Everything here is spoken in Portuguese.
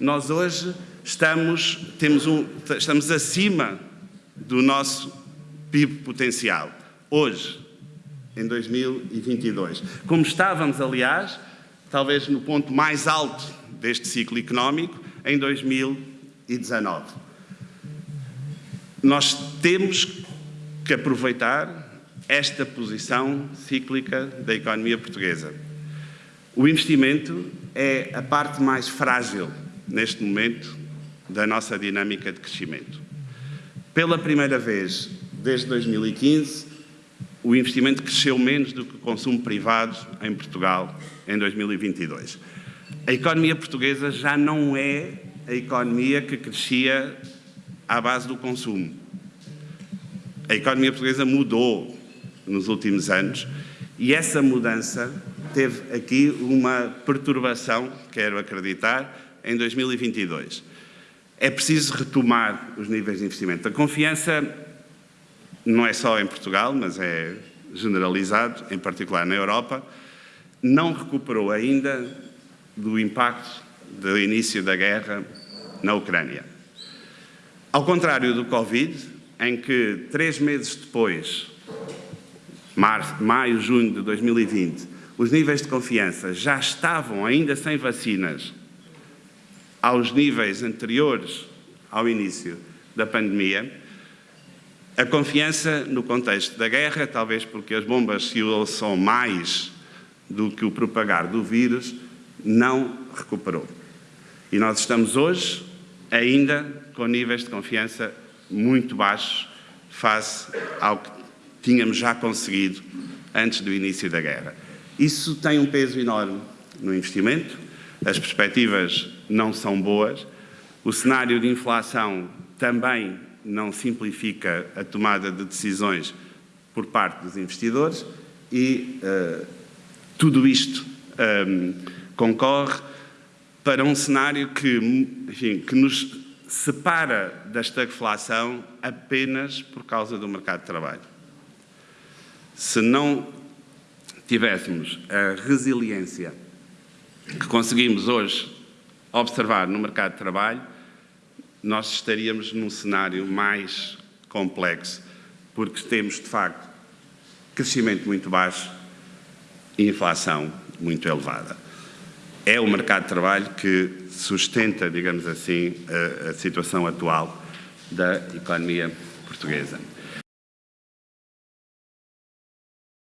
nós hoje estamos, temos um, estamos acima do nosso PIB potencial. Hoje, em 2022. Como estávamos, aliás, talvez no ponto mais alto deste ciclo económico, em 2019. Nós temos que aproveitar esta posição cíclica da economia portuguesa. O investimento é a parte mais frágil, neste momento, da nossa dinâmica de crescimento. Pela primeira vez desde 2015, o investimento cresceu menos do que o consumo privado em Portugal em 2022. A economia portuguesa já não é a economia que crescia à base do consumo. A economia portuguesa mudou nos últimos anos e essa mudança teve aqui uma perturbação, quero acreditar, em 2022. É preciso retomar os níveis de investimento. A confiança não é só em Portugal, mas é generalizado, em particular na Europa, não recuperou ainda do impacto do início da guerra na Ucrânia. Ao contrário do Covid, em que três meses depois março, maio, junho de 2020, os níveis de confiança já estavam, ainda sem vacinas, aos níveis anteriores ao início da pandemia, a confiança no contexto da guerra, talvez porque as bombas se são mais do que o propagar do vírus, não recuperou. E nós estamos hoje ainda com níveis de confiança muito baixos face ao que tínhamos já conseguido antes do início da guerra. Isso tem um peso enorme no investimento, as perspectivas não são boas, o cenário de inflação também não simplifica a tomada de decisões por parte dos investidores e uh, tudo isto um, concorre para um cenário que, enfim, que nos separa da estagflação apenas por causa do mercado de trabalho. Se não tivéssemos a resiliência que conseguimos hoje observar no mercado de trabalho, nós estaríamos num cenário mais complexo, porque temos, de facto, crescimento muito baixo e inflação muito elevada. É o mercado de trabalho que sustenta, digamos assim, a, a situação atual da economia portuguesa.